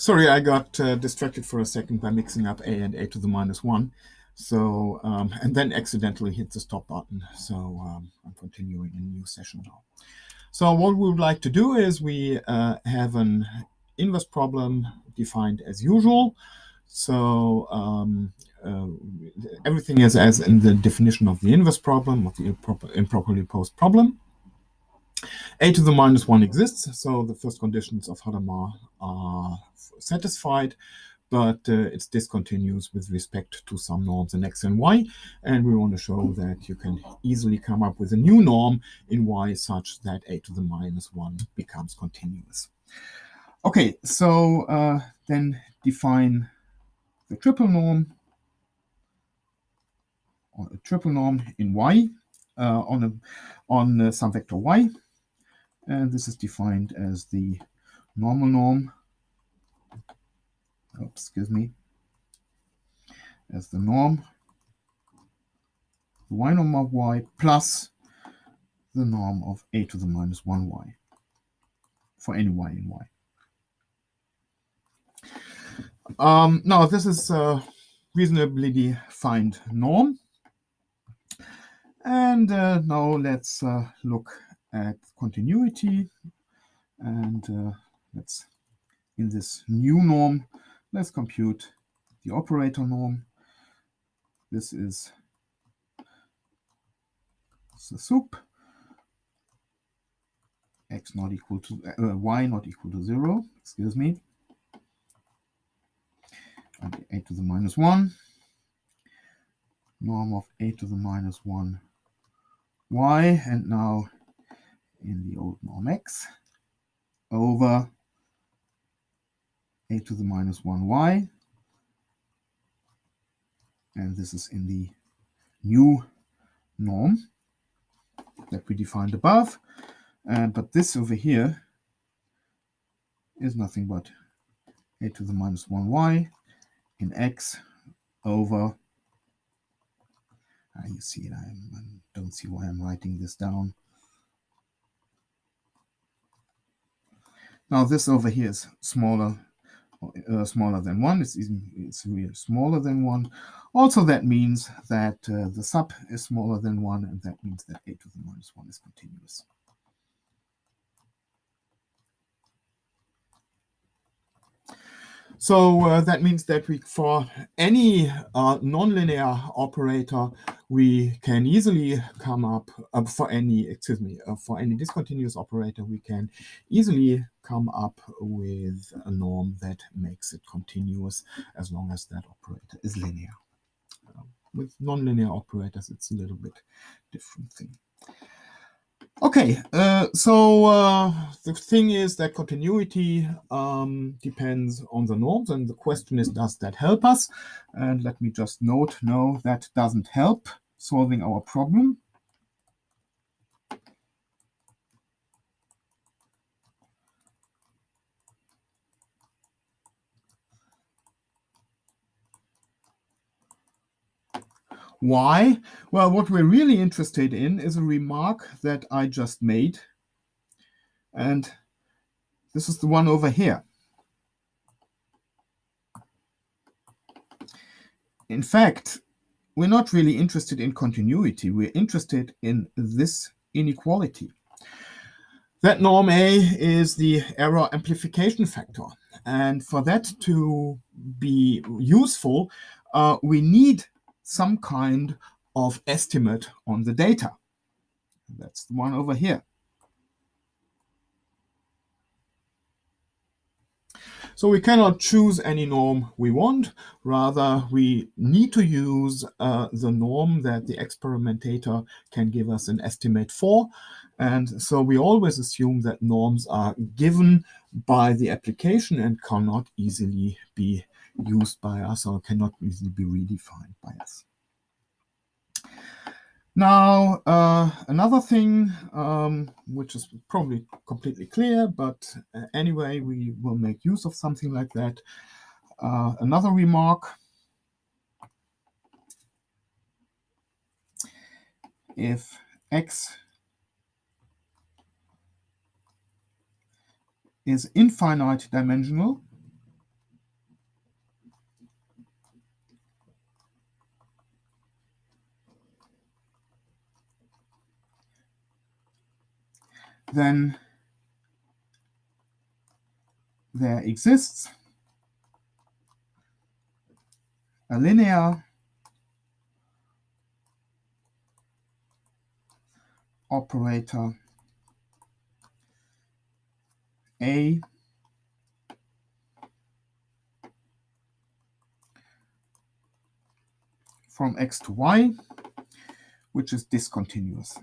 Sorry, I got uh, distracted for a second by mixing up a and a to the minus 1. So, um, and then accidentally hit the stop button. So um, I'm continuing a new session now. So what we would like to do is we uh, have an inverse problem defined as usual. So um, uh, everything is as in the definition of the inverse problem, of the improper, improperly posed problem a to the minus 1 exists, so the first conditions of Hadamard are satisfied, but uh, it's discontinuous with respect to some norms in x and y. And we want to show that you can easily come up with a new norm in y such that a to the minus 1 becomes continuous. Okay, so uh, then define the triple norm or a triple norm in y uh, on a on uh, some vector y and this is defined as the normal norm oops, excuse me as the norm the y norm of y plus the norm of a to the minus 1y for any y in y. Um, now this is a reasonably defined norm. And uh, now let's uh, look at continuity. And uh, let's in this new norm let's compute the operator norm. This is the sup x not equal to uh, y not equal to zero excuse me. And a to the minus 1 norm of a to the minus 1 y and now in the old norm x over a to the minus 1y. And this is in the new norm that we defined above. Uh, but this over here is nothing but a to the minus 1y in x over, uh, you see I don't see why I'm writing this down, Now this over here is smaller, uh, smaller than one. It's even it's smaller than one. Also, that means that uh, the sup is smaller than one, and that means that a to the minus one is continuous. So uh, that means that we, for any uh, nonlinear operator, we can easily come up uh, for any, excuse me, uh, for any discontinuous operator, we can easily come up with a norm that makes it continuous as long as that operator is linear. Uh, with nonlinear operators, it's a little bit different thing. Okay, uh, so uh, the thing is that continuity um, depends on the norms, and the question is, does that help us? And let me just note, no, that doesn't help solving our problem. Why? Well, what we're really interested in is a remark that I just made. And this is the one over here. In fact, we're not really interested in continuity. We're interested in this inequality. That norm A is the error amplification factor. And for that to be useful, uh, we need some kind of estimate on the data. That's the one over here. So we cannot choose any norm we want. Rather, we need to use uh, the norm that the experimentator can give us an estimate for. And so we always assume that norms are given by the application and cannot easily be used by us or cannot easily be redefined by us. Now, uh, another thing, um, which is probably completely clear, but uh, anyway, we will make use of something like that. Uh, another remark. If x is infinite dimensional, then there exists a linear operator A from x to y, which is discontinuous.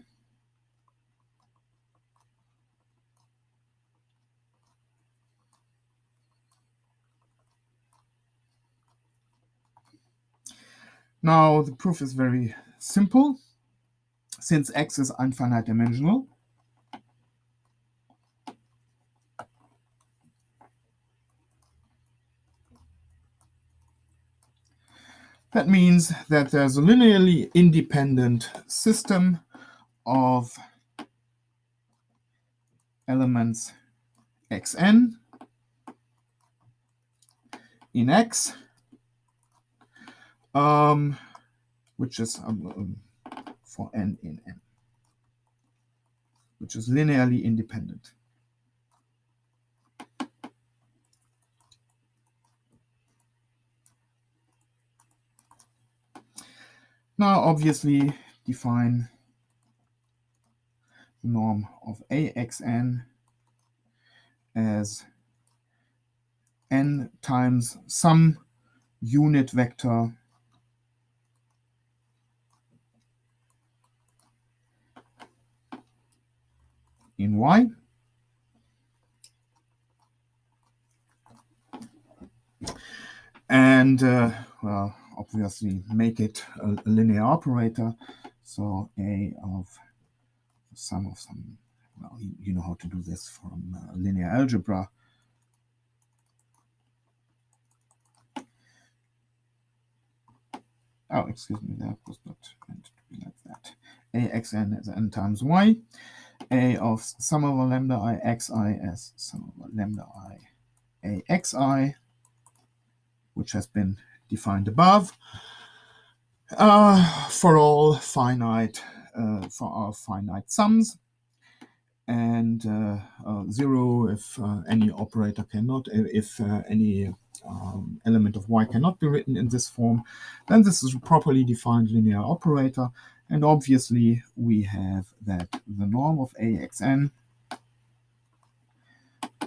Now, the proof is very simple. Since x is infinite dimensional, that means that there's a linearly independent system of elements xn in X um, which is um, um, for n in n, which is linearly independent. Now, obviously, define the norm of AXN as n times some unit vector in y. And, uh, well, obviously make it a, a, linear operator. So A of sum of some, well, you, know how to do this from uh, linear algebra. Oh, excuse me, that was not meant to be like that. AXN is n times y a of sum over lambda i xi as sum over lambda i a xi, which has been defined above, uh, for all finite, uh, for our finite sums, and uh, uh zero if uh, any operator cannot, if any um, element of y cannot be written in this form, then this is a properly defined linear operator, and obviously, we have that the norm of AXN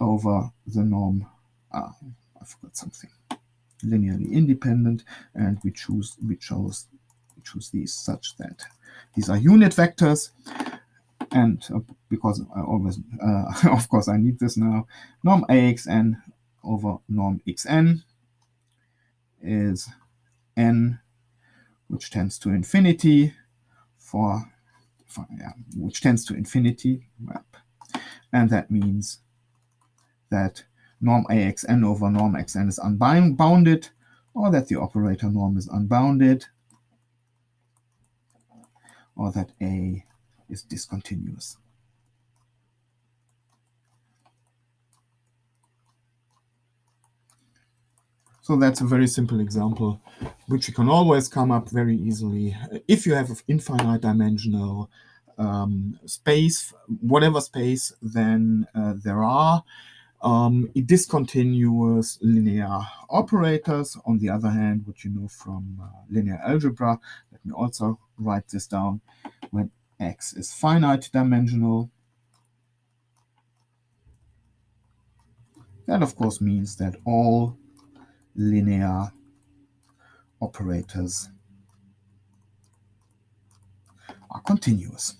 over the norm, uh, I forgot something, linearly independent, and we choose we chose we choose these such that these are unit vectors, and uh, because I always, uh, of course, I need this now, norm AXN over norm XN is n, which tends to infinity, for, for yeah, which tends to infinity. And that means that norm AXN over norm XN is unbounded, or that the operator norm is unbounded, or that A is discontinuous. So that's a very simple example, which you can always come up very easily. If you have an infinite dimensional um, space, whatever space, then uh, there are um, discontinuous linear operators. On the other hand, what you know from uh, linear algebra, let me also write this down, when x is finite dimensional, that of course means that all linear operators are continuous.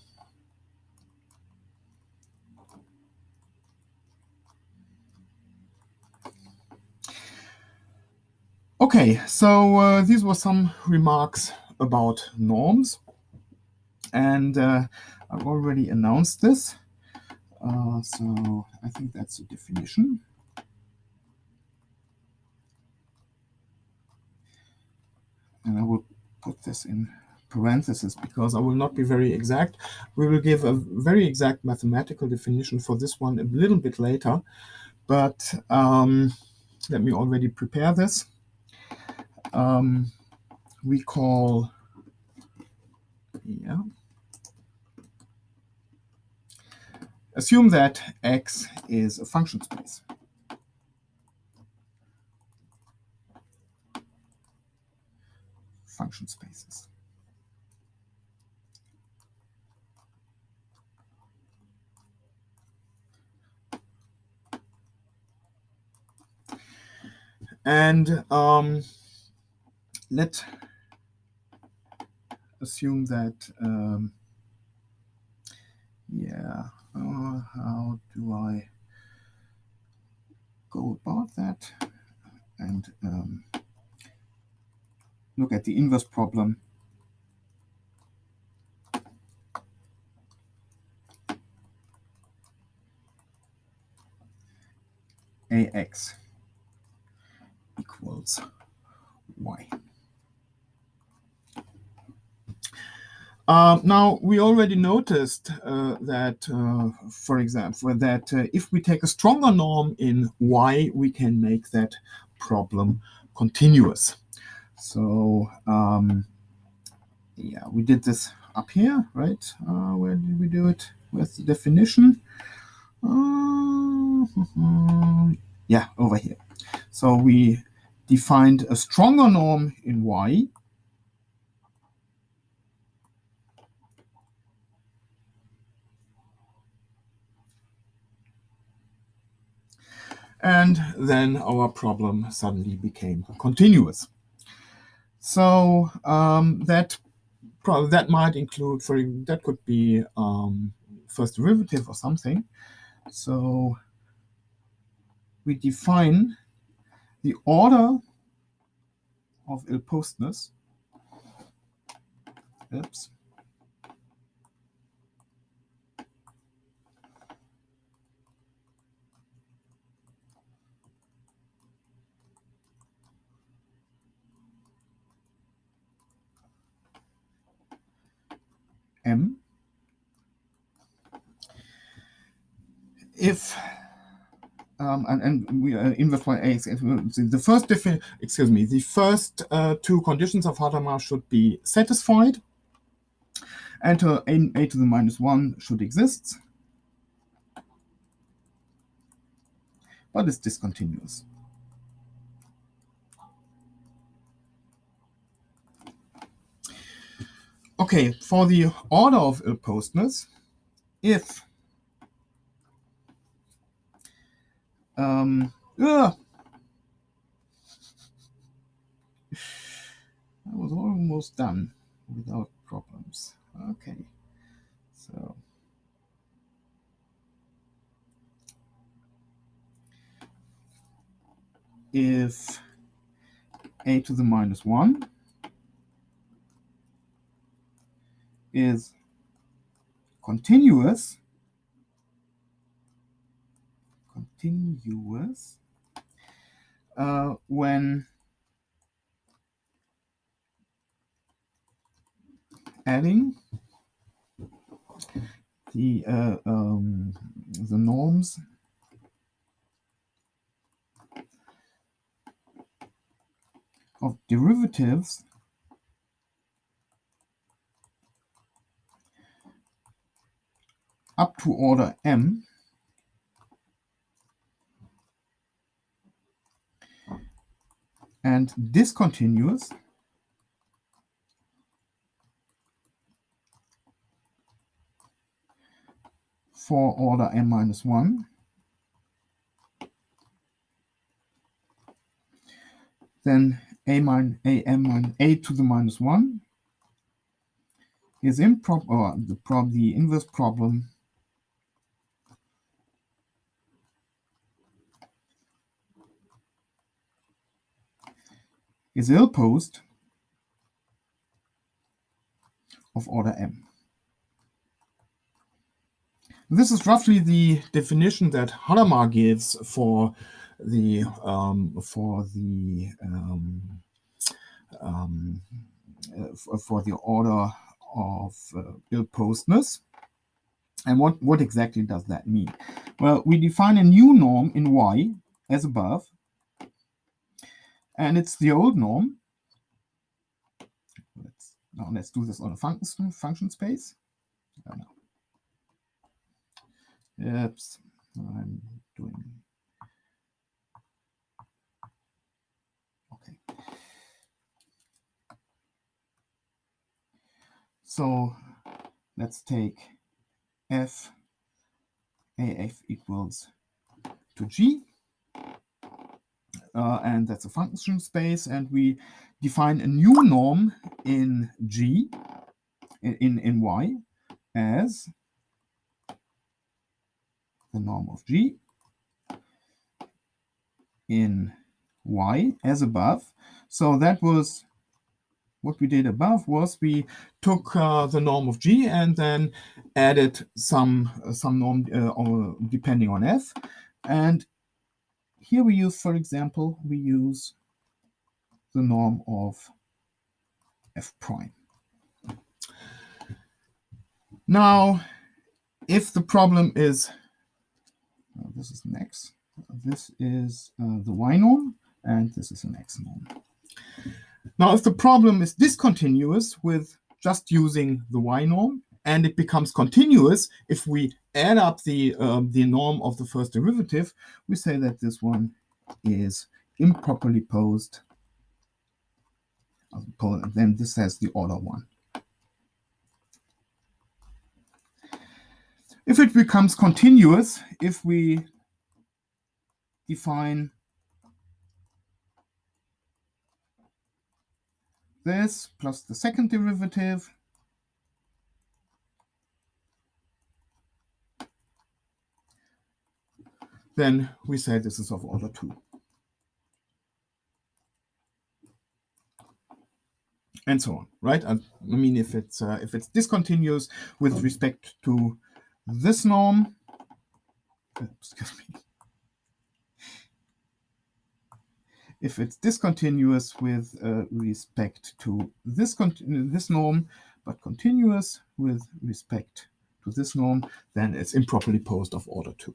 Okay, so uh, these were some remarks about norms. And uh, I've already announced this. Uh, so I think that's the definition. And I will put this in parentheses because I will not be very exact. We will give a very exact mathematical definition for this one a little bit later, but um, let me already prepare this. Um, we call, yeah, assume that X is a function space. Function spaces. And um, let's assume that, um, yeah, uh, how do I go about that? And um, look at the inverse problem. AX equals y. Uh, now, we already noticed uh, that, uh, for example, that uh, if we take a stronger norm in y, we can make that problem continuous. So, um, yeah, we did this up here, right? Uh, where did we do it? Where's the definition? Uh, yeah, over here. So we defined a stronger norm in y and then our problem suddenly became continuous. So um, that that might include for that could be um, first derivative or something. So we define the order of ill-postness. Oops. M. If um, and, and we uh, inverse by A the first excuse me the first uh, two conditions of Hadamard should be satisfied. And uh, a, a to the minus 1 should exist. But it's discontinuous Okay, for the order of ill-postness, if um, uh, I was almost done without problems. Okay, so. If a to the minus 1 is continuous, continuous uh, when adding the uh, um, the norms of derivatives up to order m. And discontinuous for order m minus 1 then a minus a m minus a to the minus 1 is improper the the inverse problem is ill-posed of order m. This is roughly the definition that Hadamard gives for the um, for the um, um, uh, for the order of uh, ill-postness. And what, what exactly does that mean? Well, we define a new norm in y as above, and it's the old norm. Let's, now let's do this on a function, function space. Oh, Oops, I'm doing. Okay. So let's take f af equals to g. Uh, and that's a function space. And we define a new norm in G, in, in Y, as the norm of G in Y as above. So that was what we did above was we took uh, the norm of G and then added some, uh, some norm uh, depending on F. And here we use, for example, we use the norm of f prime. Now, if the problem is, uh, this is an x, this is uh, the y norm, and this is an x norm. Now, if the problem is discontinuous with just using the y norm, and it becomes continuous if we add up the, um, the norm of the first derivative, we say that this one is improperly posed. Then this has the order 1. If it becomes continuous, if we define this plus the second derivative then we say this is of order 2. And so on, right? I, mean, if it's uh, if it's discontinuous with respect to this norm, excuse me, if it's discontinuous with uh, respect to this this norm, but continuous with respect to this norm, then it's improperly posed of order 2.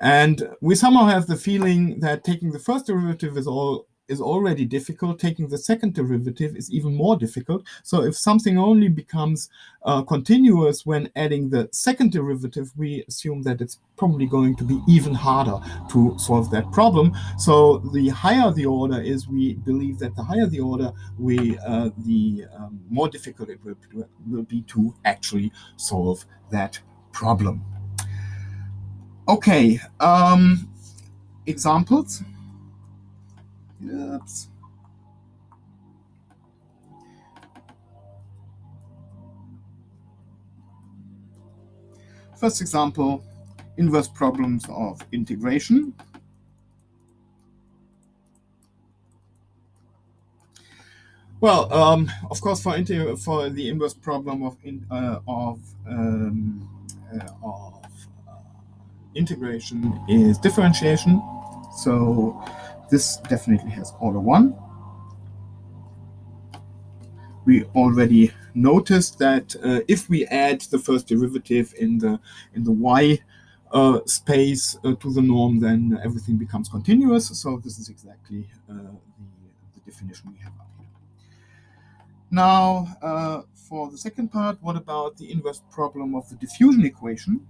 And we somehow have the feeling that taking the first derivative is all is already difficult. Taking the second derivative is even more difficult. So if something only becomes uh, continuous when adding the second derivative, we assume that it's probably going to be even harder to solve that problem. So the higher the order is, we believe that the higher the order, we uh, the um, more difficult it will, will be to actually solve that problem. Okay, um, examples. Oops. First example, inverse problems of integration. Well, um, of course, for for the inverse problem of in, uh, of um, uh, of integration is differentiation. So this definitely has order one. We already noticed that uh, if we add the first derivative in the in the y uh, space uh, to the norm, then everything becomes continuous. So this is exactly uh, the, the, definition we have up here. Now, uh, for the second part, what about the inverse problem of the diffusion equation?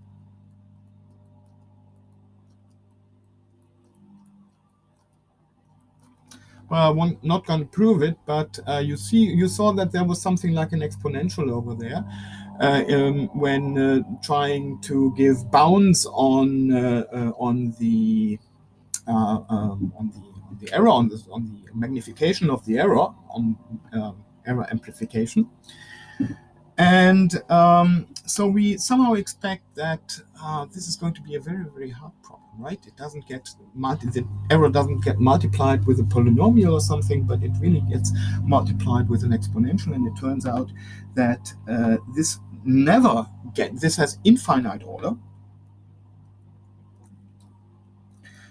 Well, I'm not going to prove it, but uh, you see, you saw that there was something like an exponential over there uh, um, when uh, trying to give bounds on uh, uh, on the uh, um, on the on the error on the on the magnification of the error on um, error amplification, and um, so we somehow expect that this is going to be a very very hard problem right? It doesn't get multi the error doesn't get multiplied with a polynomial or something, but it really gets multiplied with an exponential. And it turns out that uh, this never get this has infinite order.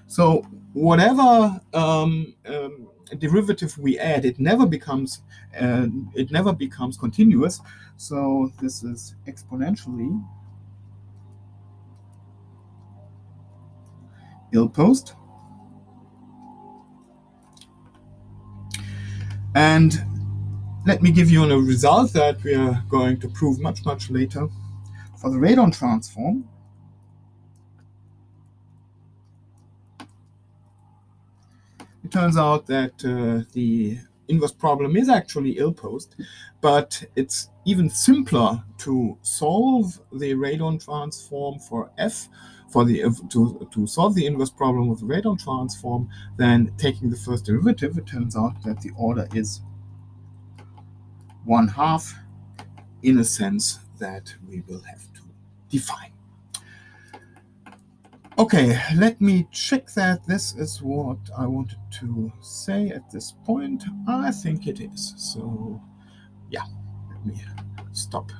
So whatever um, um, derivative we add, it never becomes uh, it never becomes continuous. So this is exponentially ill posed. And let me give you a result that we are going to prove much, much later. For the radon transform, it turns out that uh, the inverse problem is actually ill-posed, but it's even simpler to solve the radon transform for f for the to, to solve the inverse problem with the radon transform than taking the first derivative. It turns out that the order is one half in a sense that we will have to define. Okay, let me check that this is what I wanted to say at this point. I think it is. So yeah, let me stop